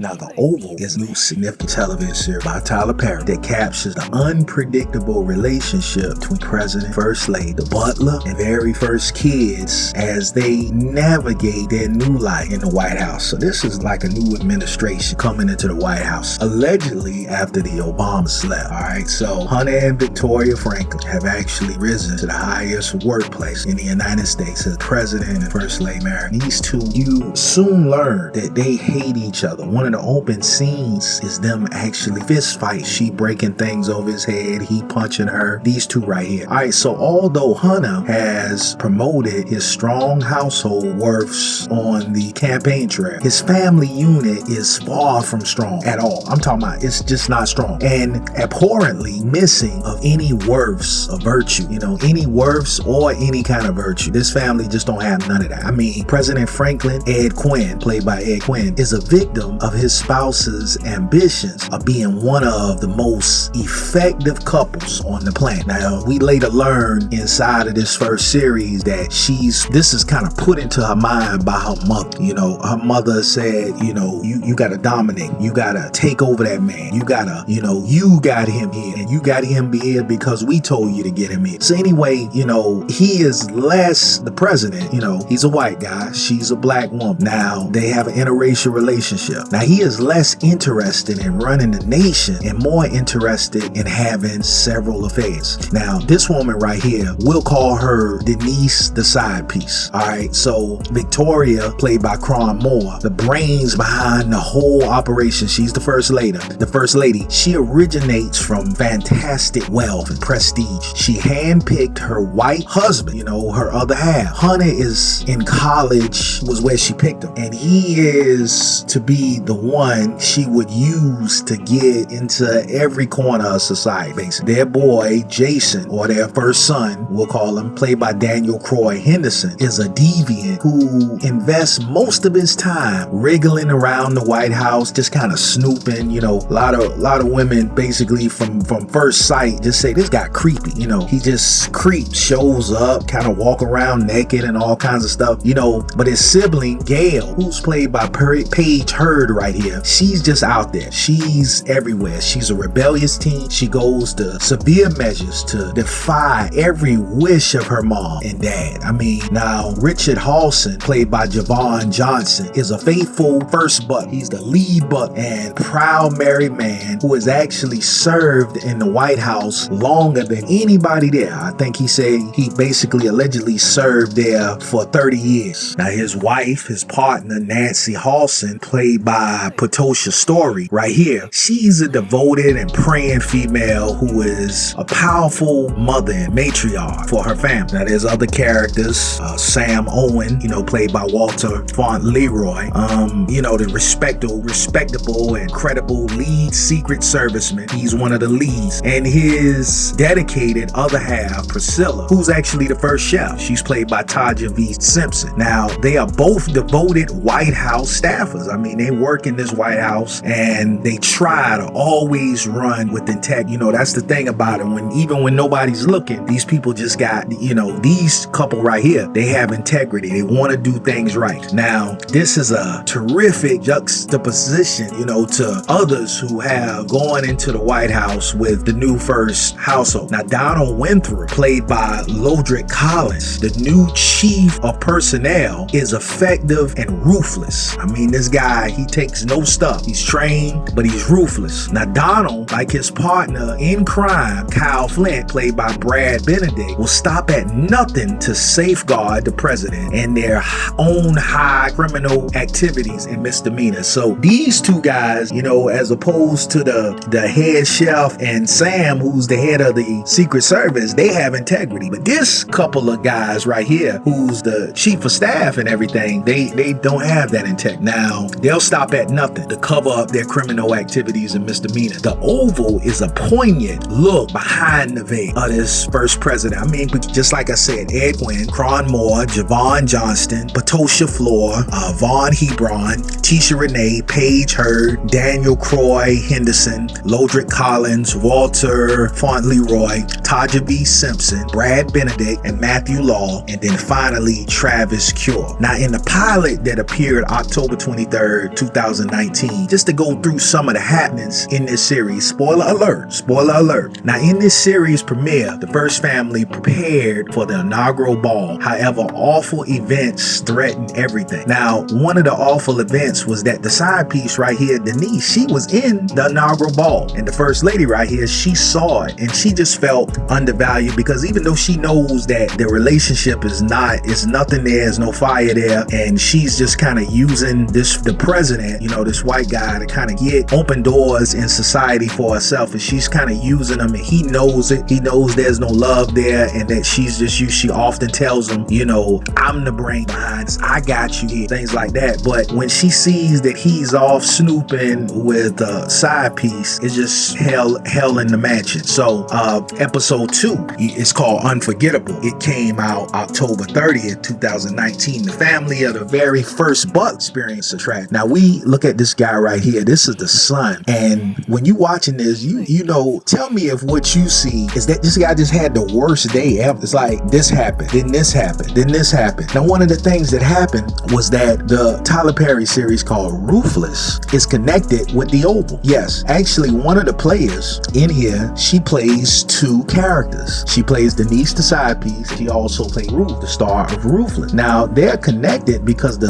Now, The Oval is a new significant television series by Tyler Perry that captures the unpredictable relationship between President, First Lady, the butler, and very first kids as they navigate their new life in the White House. So this is like a new administration coming into the White House, allegedly after the Obamas left. All right, so Hunter and Victoria Franklin have actually risen to the highest workplace in the United States as President and First Lady Mary. These two, you soon learn that they hate each other. One the open scenes is them actually fist fight. She breaking things over his head, he punching her. These two right here. All right, so although Hunter has promoted his strong household worths on the campaign trail, his family unit is far from strong at all. I'm talking about it's just not strong and abhorrently missing of any worths of virtue, you know, any worths or any kind of virtue. This family just don't have none of that. I mean, President Franklin Ed Quinn, played by Ed Quinn, is a victim of his spouse's ambitions of being one of the most effective couples on the planet. Now, we later learn inside of this first series that she's, this is kind of put into her mind by her mother. You know, her mother said, you know, you, you gotta dominate, you gotta take over that man, you gotta, you know, you got him here, and you got him here because we told you to get him here. So anyway, you know, he is less the president, you know, he's a white guy, she's a black woman. Now, they have an interracial relationship. Now, he is less interested in running the nation and more interested in having several affairs. Now, this woman right here, we'll call her Denise the side piece. All right, so Victoria, played by Kron Moore, the brains behind the whole operation. She's the first lady. The first lady, she originates from fantastic wealth and prestige. She handpicked her white husband, you know, her other half. Hunter is in college, was where she picked him, and he is to be the one she would use to get into every corner of society, basically. Their boy, Jason, or their first son, we'll call him, played by Daniel Croix Henderson, is a deviant who invests most of his time wriggling around the White House, just kind of snooping, you know, a lot of a lot of women basically from from first sight just say this guy creepy, you know, he just creeps, shows up, kind of walk around naked and all kinds of stuff, you know, but his sibling, Gail, who's played by Paige Hurd right here, she's just out there. She's everywhere. She's a rebellious teen. She goes to severe measures to defy every wish of her mom and dad. I mean, now Richard Hallsen, played by Javon Johnson, is a faithful first buck. He's the lead buck and proud married man who has actually served in the White House longer than anybody there. I think he said he basically allegedly served there for 30 years. Now his wife, his partner, Nancy Hallsen, played by Ptosha Storey right here, she's a devoted and praying female who is a powerful mother and matriarch for her family. Now there's other characters, uh, Sam Owen, you know, played by Walter Fauntleroy, um, you know, the respectable, respectable and credible lead secret serviceman. He's one of the leads. And his dedicated other half, Priscilla, who's actually the first chef. She's played by Taja V. Simpson. Now, they are both devoted White House staffers. I mean, they work in this White House and they try to always run with integrity. You know, that's the thing about it. When even when nobody's looking, these people just got, you know, these couple right here, they have integrity. They want to do things right. Now, this is a terrific juxtaposition, you know, to others who have gone into the White House with the new first household. Now, Donald Winthrop, played by Lodric Collins, the new chief of personnel, is effective and ruthless. I mean, this guy, he takes no stuff. He's trained, but he's ruthless. Now, Donald, like his partner in crime, Kyle Flint, played by Brad Benedict, will stop at nothing to safeguard the president and their own high criminal activities and misdemeanors. So these two guys, you know, as opposed to the, the head chef and Sam, who's the head of the Secret Service, they have integrity. But this couple of guys right here, who's the chief of staff and everything, they, they don't have that integrity. Now, they'll stop at nothing to cover up their criminal activities and misdemeanors. The Oval is a poignant look behind the veil of this first president. I mean, just like I said, Ed Wynn, Kron Moore, Javon Johnson, Ptosha Floor, uh, Vaughn Hebron, Tisha Renee, Paige Hurd, Daniel Croix Henderson, Lodric Collins, Walter Fauntleroy, Taja V. Simpson, Brad Benedict, and Matthew Law, and then finally Travis Cure. Now, in the pilot that appeared October 23rd, 2019, just to go through some of the happenings in this series. Spoiler alert, spoiler alert. Now, in this series premiere, the first family prepared for the inaugural ball. However, awful events threatened everything. Now, one of the awful events was that the side piece right here, Denise, she was in the inaugural ball. And the first lady right here, she saw it and she just felt undervalued because even though she knows that the relationship is not, it's nothing there, there's no fire there, and she's just kind of using this, the president, you know, this white guy to kind of get open doors in society for herself. And she's kind of using him and he knows it. He knows there's no love there and that she's just you. She often tells him, you know, I'm the brain behind this. I got you here, things like that. But when she sees that he's off snooping with a side piece, it's just hell, hell in the mansion. So, uh, episode two is called Unforgettable. It came out October 30th, 2019. The family of the very first Buck experience a track. Now we look at this guy right here. This is the son. And when you watching this, you you know, tell me if what you see is that this guy just had the worst day ever. It's like this happened, then this happened, then this happened. Now one of the things that happened was that the Tyler Perry series called Ruthless is connected with the Oval. Yes, actually one of the players in here, she plays two characters. She plays Denise the side piece. She also plays Ruth, the star of Ruthless. Now they're connected because the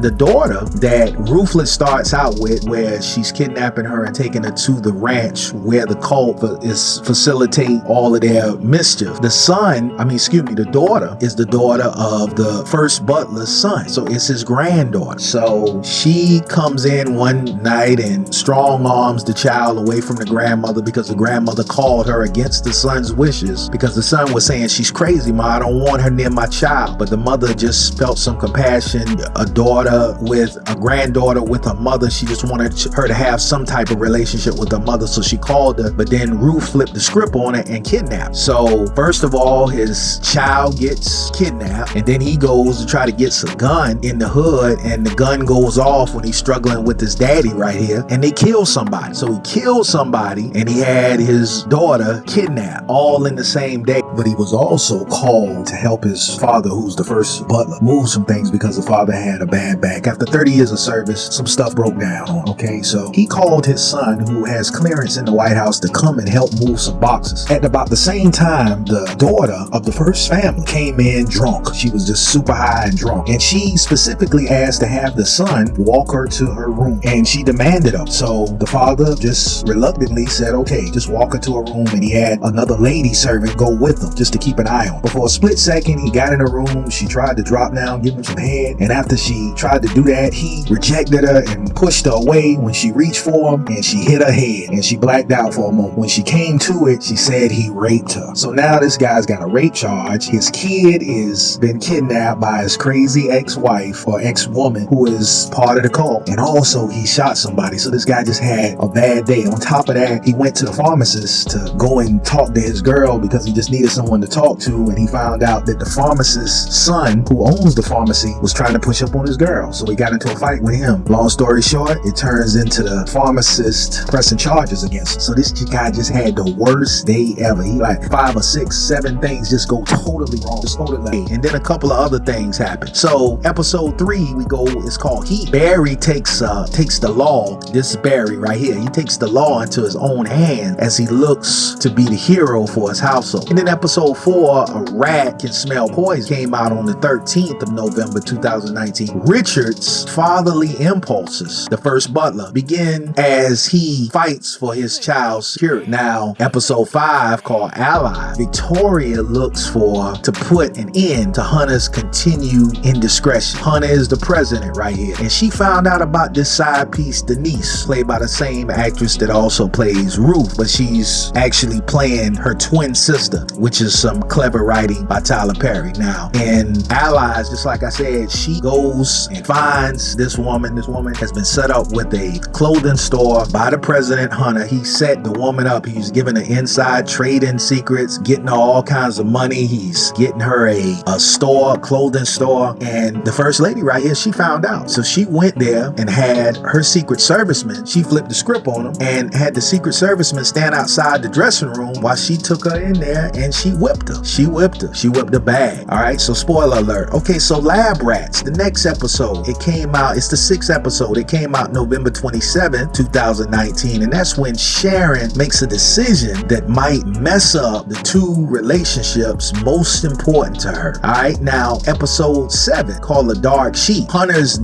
the daughter that Ruthless starts out with, where she's kidnapping her and taking her to the ranch where the cult is facilitate all of their mischief. The son, I mean, excuse me, the daughter is the daughter of the first butler's son. So it's his granddaughter. So she comes in one night and strong arms the child away from the grandmother because the grandmother called her against the son's wishes because the son was saying, She's crazy, ma. I don't want her near my child. But the mother just felt some compassion. A daughter with a granddaughter with a mother, she just wanted her to have some type of relationship with the mother. So she called her. But then Ruth flipped the script on it and kidnapped. So first of all, his child gets kidnapped, and then he goes to try to get some gun in the hood, and the gun goes off when he's struggling with his daddy right here, and they kill somebody. So he killed somebody, and he had his daughter kidnapped all in the same day. But he was also called to help his father, who's the first butler, move some things because the father had a bad back. After 30 years of service, some stuff broke down. Okay, so he called his son, who has clearance in the White House, to come and help move some boxes. At about the same time, the daughter of the first family came in drunk. She was just super high and drunk. And she specifically asked to have the son walk her to her room. And she demanded him. So the father just reluctantly said, okay, just walk her to her room. And he had another lady servant go with him just to keep an eye on. But for a split second, he got in her room. She tried to drop down, give him some head. And after she tried to do that, he rejected her and pushed her away when she reached for him and she hit her head and she blacked out for a moment. When she came to it, she said he raped her. So now this guy's got a rape charge. His kid is been kidnapped by his crazy ex-wife or ex-woman who is part of the cult. And also he shot somebody. So this guy just had a bad day. On top of that, he went to the pharmacist to go and talk to his girl because he just needed someone to talk to. And he found out that the pharmacist's son, who owns the pharmacy, was trying to push up on his girl. So he got into a fight with him. Long story short, it turns into the pharmacist pressing charges against him. So this guy just had the worst day ever. He like five or six, seven things just go totally wrong. Just totally. And then a couple of other things happen. So episode three, we go, it's called Heat. Barry takes uh takes the law. This Barry right here. He takes the law into his own hand as he looks to be the hero for his household. And then episode four, a rat can smell poison came out on the 13th of November 2019. Richard's fatherly impulses, the first butler, begin as he fights for his child's security. Now, episode five called Ally, Victoria looks for to put an end to Hunter's continued indiscretion. Hunter is the president right here, and she found out about this side piece, Denise, played by the same actress that also plays Ruth, but she's actually playing her twin sister, which is some clever writing by Tyler Perry. Now, in Allies, just like I said, she goes and finds this woman. This woman has been set up with a clothing store by the president Hunter. He set the woman up. He's giving her inside trading secrets, getting her all kinds of money. He's getting her a, a store, clothing store. And the first lady right here, she found out. So she went there and had her secret serviceman. She flipped the script on him and had the secret serviceman stand outside the dressing room while she took her in there and she whipped her. She whipped her. She whipped the bag. All right. So spoiler alert. Okay. So Lab Rats, the next episode, it came out. It's the sixth episode. It came out November 27, 2019, and that's when Sharon makes a decision that might mess up the two relationships most important to her. All right, now episode 7 called The Dark Sheep. Hunter's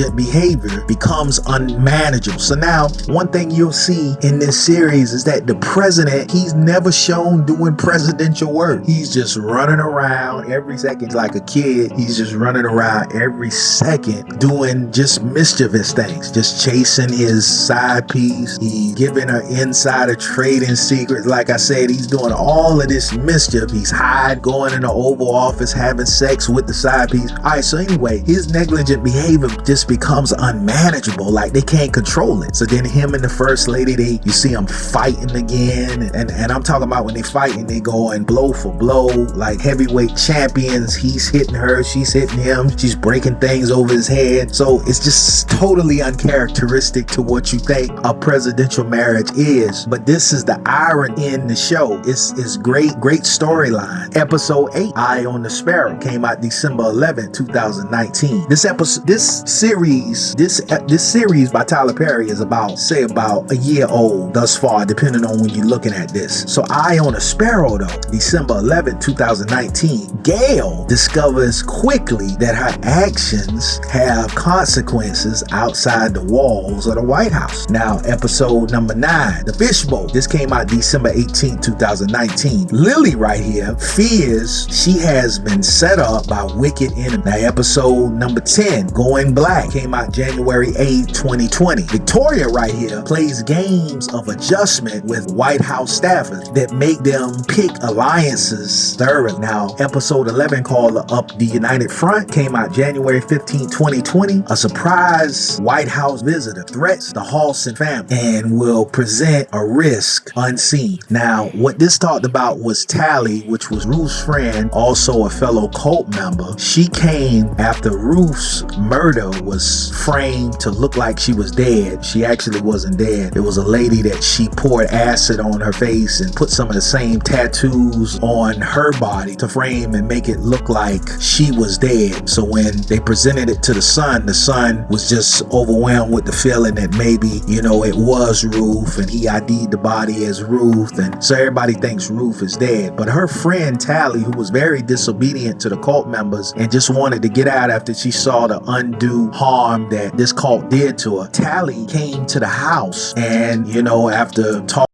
negligent behavior becomes unmanageable. So now, one thing you'll see in this series is that the president, he's never shown doing presidential work. He's just running around every second like a kid. He's just running around every second doing just mischievous things, just chasing his side piece. He's giving her insider trading secrets. Like I said, he's doing all of this mischief. He's hide going in the Oval Office, having sex with the side piece. All right, so anyway, his negligent behavior just becomes unmanageable. Like they can't control it. So then him and the first lady, they you see them fighting again. And, and I'm talking about when they fighting, they going blow for blow, like heavyweight champions. He's hitting her, she's hitting him, she's breaking things over his head. So it's just totally uncharacteristic to what you think a presidential marriage is. But this is the irony in the show. It's, it's great, great storyline. Episode 8, Eye on the Sparrow, came out December 11, 2019. This episode, this series, this this series by Tyler Perry is about, say, about a year old thus far, depending on when you're looking at this. So Eye on a Sparrow, though, December 11, 2019, Gail discovers quickly that her actions have consequences outside the walls of the White House. Now, episode number 9, The Fishbowl. This came out December 18, 2019. Lily right here fears she has been set up by wicked enemies. Now, episode number 10, Going Black, came out January 8, 2020. Victoria right here plays games of adjustment with White House staffers that make them pick alliances thoroughly. Now, episode 11 called Up the United Front came out January 15, 2020. A surprise White House visitor threats the Halston family and will present a risk unseen. Now, what this talked about was Tally, which was Ruth's friend, also a fellow cult member. She came after Ruth's murder was framed to look like she was dead. She actually wasn't dead. It was a lady that she poured acid on her face and put some of the same tattoos on her body to frame and make it look like she was dead. So when they presented it to the son, the son was just overwhelmed with the feeling that maybe, you know, it was Ruth and he ID'd the body as Ruth. And so everybody thinks Ruth is dead. But her friend Tally, who was very disobedient to the cult members and just wanted to get out after she saw the undue harm that this cult did to her, Tally came to the house and, you know, after talking